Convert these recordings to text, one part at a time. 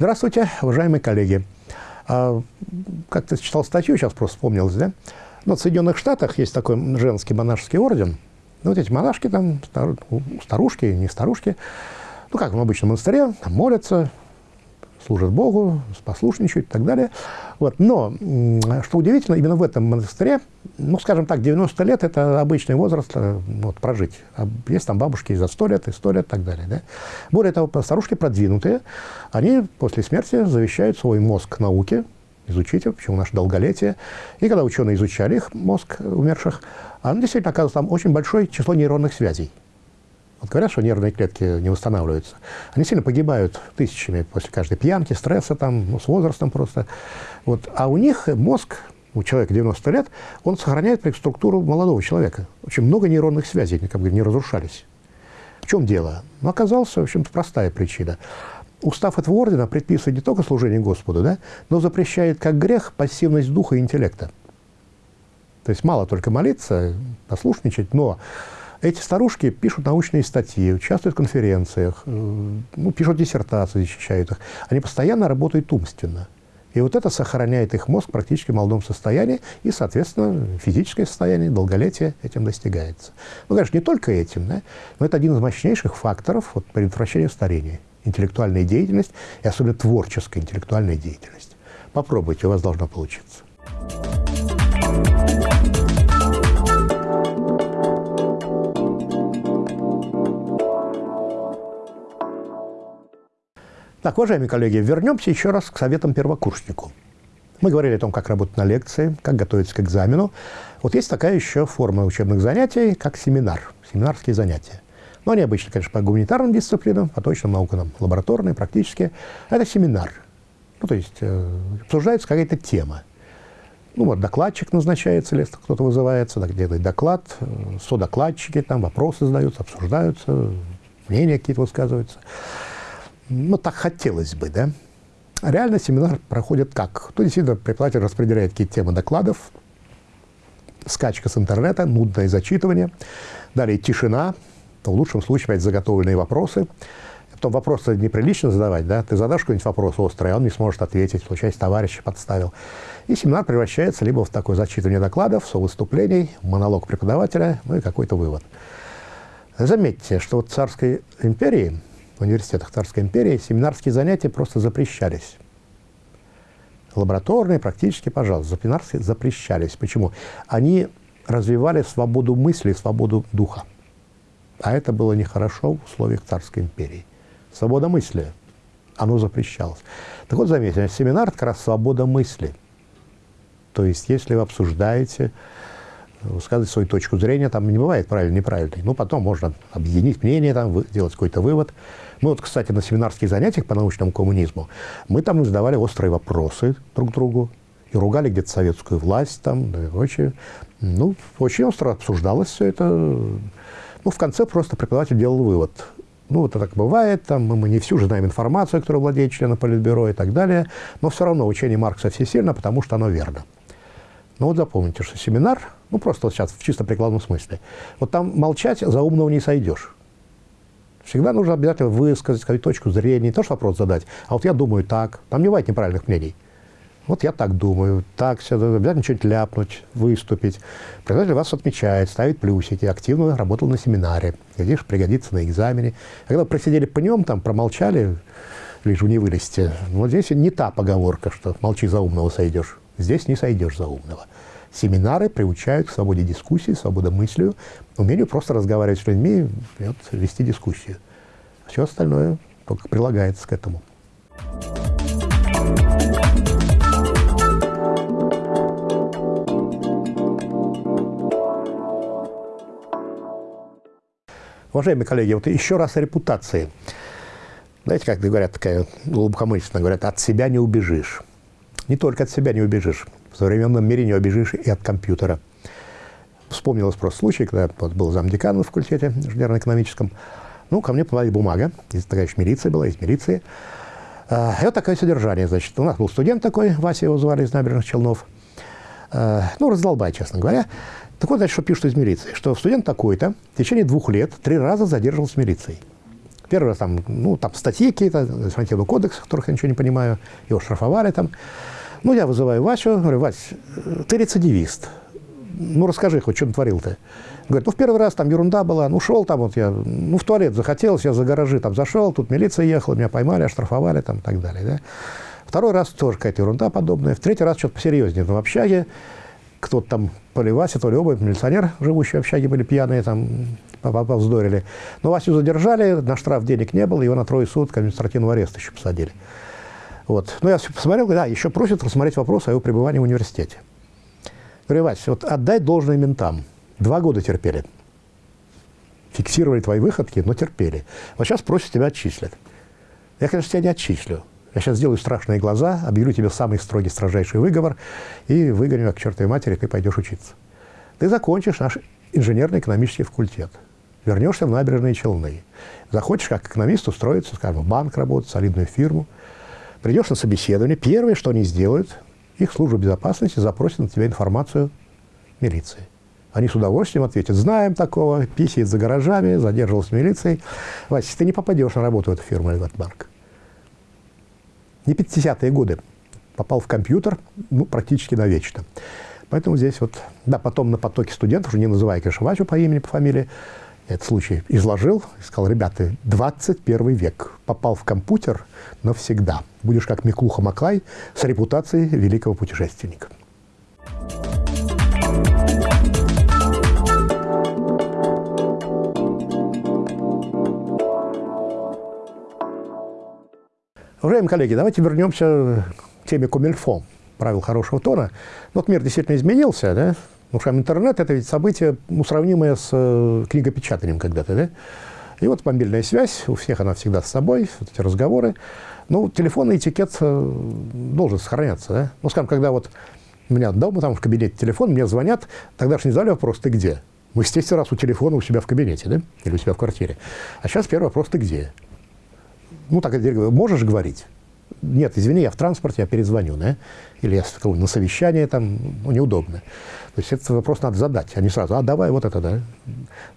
Здравствуйте, уважаемые коллеги. А, Как-то читал статью, сейчас просто вспомнилось, да? Ну, в Соединенных Штатах есть такой женский монашеский орден. Ну, вот эти монашки там, стар- старушки, не старушки, ну, как в обычном монастыре, там молятся, служат Богу, послушничают и так далее. Вот. Но, что удивительно, именно в этом монастыре, ну, скажем так, 90 лет – это обычный возраст э, вот, прожить. А есть там бабушки за 100 лет, и 100 лет и так далее. Да? Более того, старушки продвинутые, они после смерти завещают свой мозг науке, изучите, почему наше долголетие. И когда ученые изучали их, мозг умерших, он действительно оказывается там очень большое число нейронных связей. Вот говорят, что нервные клетки не восстанавливаются. Они сильно погибают тысячами после каждой пьянки, стресса, там, ну, с возрастом просто. Вот. А у них мозг, у человека 90 лет, он сохраняет структуру молодого человека. Очень много нейронных связей как бы не разрушались. В чем дело? Ну, оказалась, в общем-то, простая причина. Устав этого ордена предписывает не только служение Господу, да, но запрещает как грех пассивность духа и интеллекта. То есть мало только молиться, послушничать, но эти старушки пишут научные статьи, участвуют в конференциях, э, ну, пишут диссертации, защищают их. Они постоянно работают умственно. И вот это сохраняет их мозг практически в молодом состоянии, и, соответственно, физическое состояние, долголетие этим достигается. Ну, конечно, не только этим, да, но это один из мощнейших факторов вот, предотвращения старения. Интеллектуальная деятельность, и особенно творческая интеллектуальная деятельность. Попробуйте, у вас должно получиться. Так, уважаемые коллеги, вернемся еще раз к советам первокурснику. Мы говорили о том, как работать на лекции, как готовиться к экзамену. Вот есть такая еще форма учебных занятий, как семинар, семинарские занятия. Но они обычно, конечно, по гуманитарным дисциплинам, по точным наукам, лабораторные, практические. Это семинар. Ну, то есть э, обсуждается какая-то тема. Ну, вот докладчик назначается, если кто-то вызывается, так делает доклад, э, содокладчики, там вопросы задаются, обсуждаются, мнения какие-то высказываются. Ну, так хотелось бы, да? Реально семинар проходит как? То действительно преподаватель распределяет какие-то темы докладов, скачка с интернета, нудное зачитывание, далее тишина, в лучшем случае опять заготовленные вопросы. Потом вопросы неприлично задавать, да? Ты задашь какой-нибудь вопрос острый, а он не сможет ответить, случайно товарища подставил. И семинар превращается либо в такое зачитывание докладов, совыступлений, монолог преподавателя, ну и какой-то вывод. Заметьте, что в царской империи в университетах Царской империи семинарские занятия просто запрещались. Лабораторные, практически, пожалуйста, семинарские запрещались. Почему? Они развивали свободу мысли, свободу духа. А это было нехорошо в условиях Царской империи. Свобода мысли, оно запрещалось. Так вот, заметьте, семинар – это как раз свобода мысли. То есть, если вы обсуждаете, высказывать свою точку зрения, там не бывает правильно неправильной. Ну, потом можно объединить мнение, там, сделать какой-то вывод. Мы вот, кстати, на семинарских занятиях по научному коммунизму, мы там задавали острые вопросы друг другу и ругали где-то советскую власть там, да и прочее. Ну, очень остро обсуждалось все это. Ну, в конце просто преподаватель делал вывод. Ну, это так бывает, там, мы не всю же знаем информацию, которую владеет члены Политбюро и так далее, но все равно учение Маркса всесильно, потому что оно верно. Но вот запомните, что семинар, ну, просто вот сейчас в чисто прикладном смысле, вот там молчать за умного не сойдешь. Всегда нужно обязательно высказать свою точку зрения, не то что вопрос задать, а вот я думаю так. Там не бывает неправильных мнений. Вот я так думаю, так, все, обязательно что-нибудь ляпнуть, выступить. Преподаватель вас отмечает, ставит плюсики, активно работал на семинаре, глядишь, пригодится на экзамене. Когда просидели по нем, там, промолчали, лишь не вылезти, вот здесь не та поговорка, что молчи за умного сойдешь. Здесь не сойдешь за умного. Семинары приучают к свободе дискуссии, свободе мыслью, умению просто разговаривать с людьми вот, вести дискуссию. Все остальное только прилагается к этому. Уважаемые коллеги, вот еще раз о репутации. Знаете, как говорят, такая глубокомысленно говорят, от себя не убежишь. Не только от себя не убежишь. В современном мире не убежишь и от компьютера. Вспомнилось просто случай, когда вот, был замдекан на факультете инженерно-экономическом. Ну, ко мне попала бумага. Здесь такая еще милиция была, из милиции. А, и вот такое содержание, значит. У нас был студент такой, Вася его звали, из набережных Челнов. А, ну, раздолбай, честно говоря. Так вот, значит, что пишут из милиции, что студент такой-то в течение двух лет три раза задерживался с милицией. Первый раз там, ну, там статьи какие-то, административный кодекс, которых я ничего не понимаю, его штрафовали там. Ну, я вызываю Васю, говорю, Вась, ты рецидивист, ну, расскажи хоть, что натворил-то. Говорит, ну, в первый раз там ерунда была, ну, шел там вот я, ну, в туалет захотелось, я за гаражи там зашел, тут милиция ехала, меня поймали, оштрафовали там и так далее, да. Второй раз тоже какая-то ерунда подобная. В третий раз что-то посерьезнее. Но в общаге кто-то там, то ли Вася, то ли оба, милиционер, живущие в общаге, были пьяные, там, повздорили. Но Васю задержали, на штраф денег не было, его на трое суток административного ареста еще посадили. Вот. Ну, я посмотрел, да, еще просят рассмотреть вопрос о его пребывании в университете. Говорю, Вася, вот отдай должное ментам. Два года терпели. Фиксировали твои выходки, но терпели. Вот сейчас просят тебя отчислят. Я, конечно, тебя не отчислю. Я сейчас сделаю страшные глаза, объявлю тебе самый строгий, строжайший выговор и выгоню, как чертовой матери, ты пойдешь учиться. Ты закончишь наш инженерно-экономический факультет, вернешься в набережные Челны, захочешь как экономист устроиться, скажем, в банк работать, солидную фирму, придешь на собеседование, первое, что они сделают, их служба безопасности запросит на тебя информацию милиции. Они с удовольствием ответят, знаем такого, писает за гаражами, задерживался милицией. Вася, ты не попадешь на работу в эту фирму или в этот банк не 50-е годы, попал в компьютер ну, практически навечно. Поэтому здесь вот, да, потом на потоке студентов, уже не называя, конечно, по имени, по фамилии, этот случай изложил сказал, ребята, 21 век, попал в компьютер навсегда. Будешь как Миклуха Маклай с репутацией великого путешественника. Уважаемые коллеги, давайте вернемся к теме Комильфо, правил хорошего тона. Ну, вот мир действительно изменился, да? Ну, что интернет – это ведь событие, ну, сравнимое с э, книгопечатанием когда-то, да? И вот мобильная связь, у всех она всегда с собой, вот эти разговоры. Ну, телефонный этикет э, должен сохраняться, да? Ну, скажем, когда вот у меня дома, там в кабинете телефон, мне звонят, тогда же не задали вопрос «ты где?». Мы, естественно, раз у телефона у себя в кабинете, да? Или у себя в квартире. А сейчас первый вопрос «ты где?». Ну, так я можешь говорить? Нет, извини, я в транспорте, я перезвоню, да? Или я на совещание, там, ну, неудобно. То есть этот вопрос надо задать, а не сразу, а давай вот это, да?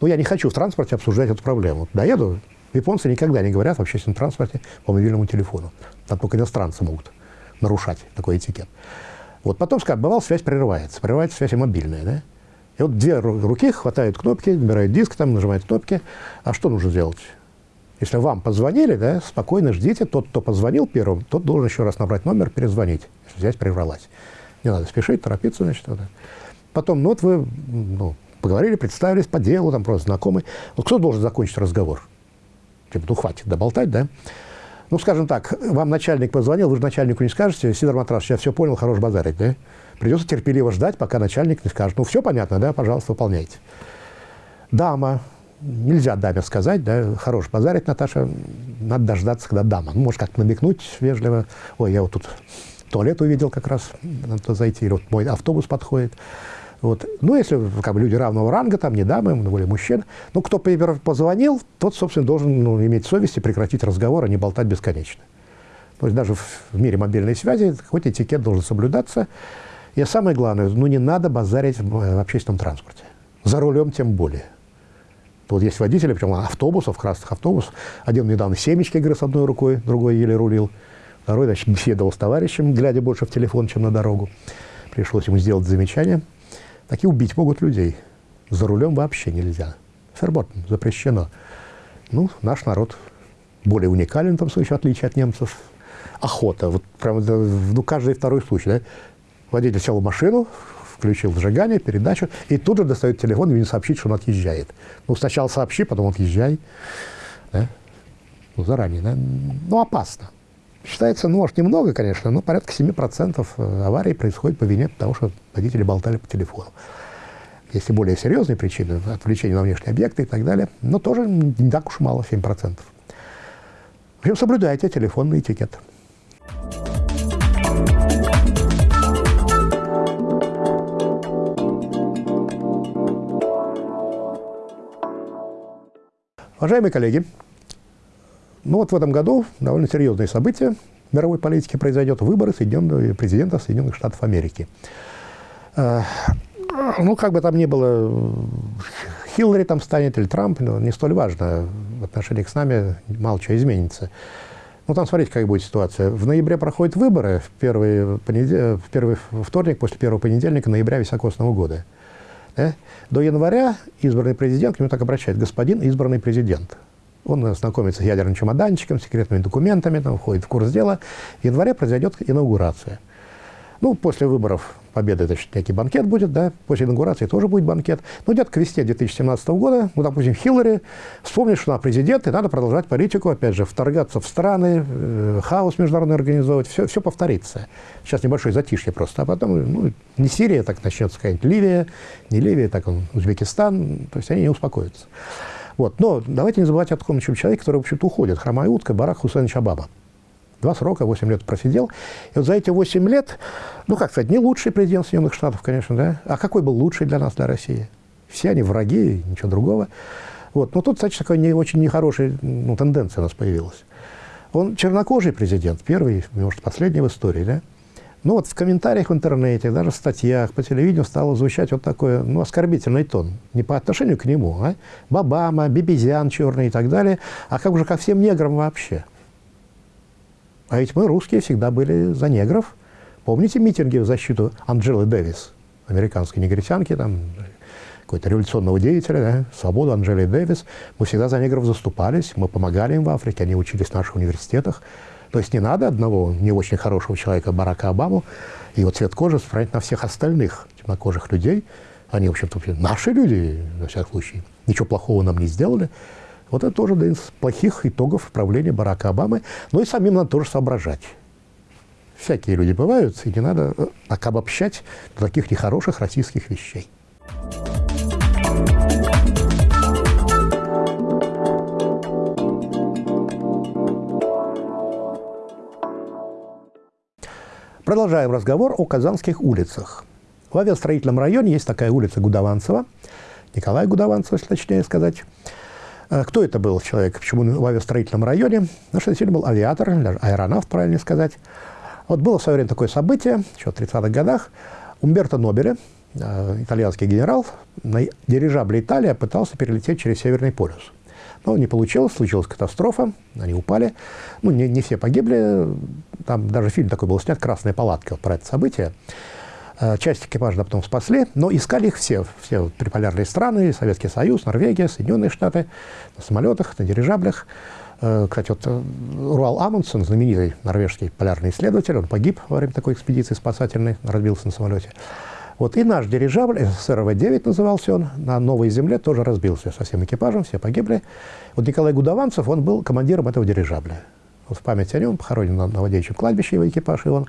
Ну, я не хочу в транспорте обсуждать эту проблему. Доеду, японцы никогда не говорят в общественном транспорте по мобильному телефону. Там только иностранцы могут нарушать такой этикет. Вот потом, бывало, связь прерывается. Прерывается связь и мобильная, да? И вот две руки хватают кнопки, набирают диск, там, нажимают кнопки. А что нужно сделать? Если вам позвонили, да, спокойно ждите. Тот, кто позвонил первым, тот должен еще раз набрать номер, перезвонить, если связь прервалась. Не надо спешить, торопиться, значит. Вот. Потом, ну вот вы ну, поговорили, представились по делу, там просто знакомый. Вот кто должен закончить разговор? Типа, ну хватит доболтать, да? Ну, скажем так, вам начальник позвонил, вы же начальнику не скажете, Сидор Матрас, я все понял, хорош базарить, да? Придется терпеливо ждать, пока начальник не скажет, ну, все понятно, да, пожалуйста, выполняйте. Дама, нельзя даме сказать, да, хорош базарить, Наташа, надо дождаться, когда дама. Ну, может, как намекнуть вежливо, ой, я вот тут туалет увидел как раз, надо зайти, или вот мой автобус подходит. Вот. Ну, если как бы, люди равного ранга, там не дамы, более мужчин, ну, кто позвонил, тот, собственно, должен ну, иметь совесть и прекратить разговор, а не болтать бесконечно. То есть даже в, мире мобильной связи какой-то этикет должен соблюдаться. И самое главное, ну, не надо базарить в, в общественном транспорте. За рулем тем более. Вот есть водители, причем автобусов, красных автобусов. Один недавно семечки грыз одной рукой, другой еле рулил. Второй, значит, беседовал с товарищем, глядя больше в телефон, чем на дорогу. Пришлось ему сделать замечание. Такие убить могут людей. За рулем вообще нельзя. Ферботом запрещено. Ну, наш народ более уникален в том случае, в отличие от немцев. Охота. Вот прям ну, каждый второй случай. Да? Водитель сел в машину, включил зажигание, передачу, и тут же достает телефон и мне сообщить, что он отъезжает. Ну, сначала сообщи, потом отъезжай. Да? Ну, заранее, да? Ну, опасно. Считается, ну, может, немного, конечно, но порядка 7% э, аварий происходит по вине того, что водители болтали по телефону. Есть и более серьезные причины, отвлечение на внешние объекты и так далее, но тоже не так уж мало, 7%. В общем, соблюдайте телефонный этикет. Уважаемые коллеги, ну вот в этом году довольно серьезные события в мировой политике произойдет. Выборы Соединенного, президента Соединенных Штатов Америки. Э, ну, как бы там ни было, Хиллари там станет или Трамп, ну, не столь важно. в отношении с нами мало чего изменится. Ну, там смотрите, как будет ситуация. В ноябре проходят выборы, в первый, понедел... в первый вторник после первого понедельника ноября високосного года. Да? До января избранный президент, к нему так обращает, господин избранный президент. Он знакомится с ядерным чемоданчиком, секретными документами, там, входит в курс дела. В январе произойдет инаугурация. Ну, после выборов победы, значит, некий банкет будет, да, после инаугурации тоже будет банкет. Ну, где-то к весне 2017 года, ну, допустим, Хиллари вспомнит, что она президент, и надо продолжать политику, опять же, вторгаться в страны, э, хаос международный организовывать, все, все повторится. Сейчас небольшое затишье просто, а потом, ну, не Сирия, так начнется какая-нибудь Ливия, не Ливия, так он, Узбекистан, то есть они не успокоятся. Вот. Но давайте не забывать о таком человеке, который, в общем-то, уходит, хромая утка, Барак Хусейнович Обама. Два срока, 8 лет просидел. И вот за эти 8 лет, ну, как сказать, не лучший президент Соединенных Штатов, конечно, да? А какой был лучший для нас, для России? Все они враги, ничего другого. Вот. Но тут, кстати, такая не, очень нехорошая ну, тенденция у нас появилась. Он чернокожий президент, первый, может, последний в истории, да? Ну вот в комментариях в интернете, даже в статьях, по телевидению стало звучать вот такой, ну, оскорбительный тон. Не по отношению к нему, а? Бабама, Бибизян черный и так далее, а как уже ко всем неграм вообще. А ведь мы, русские, всегда были за негров. Помните митинги в защиту Анджелы Дэвис, американской негритянки, там, какой-то революционного деятеля, да, свободу Анджели Дэвис. Мы всегда за негров заступались, мы помогали им в Африке, они учились в наших университетах. То есть не надо одного не очень хорошего человека, Барака Обаму, и его цвет кожи справить на всех остальных темнокожих людей. Они, в общем-то, наши люди, на всякий случай. Ничего плохого нам не сделали. Вот это тоже один из плохих итогов правления Барака Обамы. Но и самим надо тоже соображать. Всякие люди бывают, и не надо э, так обобщать до таких нехороших российских вещей. Продолжаем разговор о казанских улицах. В авиастроительном районе есть такая улица Гудованцева, Николая Гудованцева, если точнее сказать. А кто это был человек? Почему в авиастроительном районе? Ну, что действительно был авиатор, аэронавт, правильно сказать. Вот было в свое время такое событие, еще в 30-х годах. Умберто Нобеле, э, итальянский генерал, на дирижабле «Италия» пытался перелететь через Северный полюс. Но не получилось, случилась катастрофа, они упали. Ну, не, не все погибли, там даже фильм такой был снят «Красная палатка» вот про это событие. Э, часть экипажа потом спасли, но искали их все, все приполярные страны, Советский Союз, Норвегия, Соединенные Штаты, на самолетах, на дирижаблях. Э, кстати, вот э, Руал Амундсен, знаменитый норвежский полярный исследователь, он погиб во время такой экспедиции спасательной, разбился на самолете. Вот и наш дирижабль, СРВ-9 назывался он, на Новой Земле тоже разбился со всем экипажем, все погибли. Вот Николай Гудованцев, он был командиром этого дирижабля. Вот в память о нем похоронен на Новодевичьем кладбище его экипаж, и он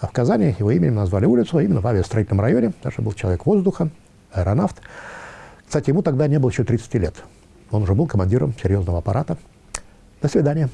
а в Казани его именем назвали улицу, а именно в авиастроительном районе. Даже был человек воздуха, аэронавт. Кстати, ему тогда не было еще 30 лет. Он уже был командиром серьезного аппарата. До свидания.